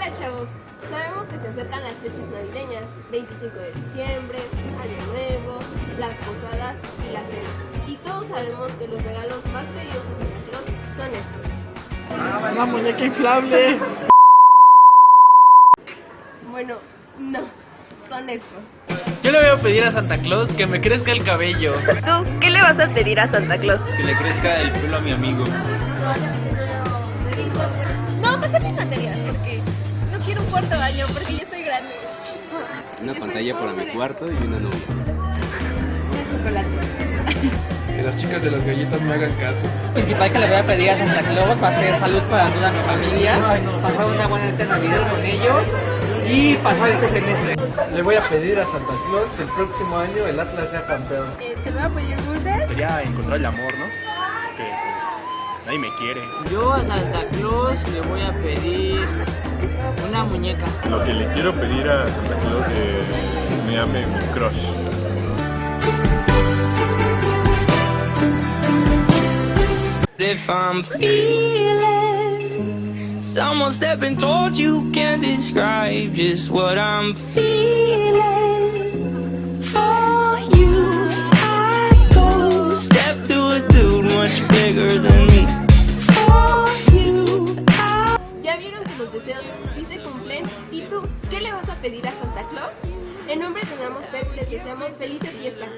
Hola chavos, sabemos que se acercan las fechas navideñas, 25 de diciembre, Año Nuevo, las posadas y la cena. Y todos sabemos que los regalos más pedidos en Santa Claus son estos. Una muñeca inflable. Bueno, no, son estos. Yo le voy a pedir a Santa Claus que me crezca el cabello. ¿Tú qué le vas a pedir a Santa Claus? Que le crezca el pelo a mi amigo. Baño, porque yo soy grande. Una pantalla para mi cuarto y una novia. Un chocolate. Que las chicas de las galletas me hagan caso. principal que le voy a pedir a Santa Claus va a ser salud para toda mi familia, pasar una buena Navidad con ellos y pasar este semestre. Le voy a pedir a Santa Claus que el próximo año el Atlas sea campeón. ¿Te voy a pedir dulces? Sería encontrar el amor, ¿no? Que pues, nadie me quiere. Yo a Santa Claus le voy a pedir una muñeca. Lo que le quiero pedir a Santa Claus es que me ame mi crush. If I'm feeling someone stepping towards you can't describe just what I'm feeling pedir a Santa Claus? En nombre de Namosper les deseamos felices fiestas.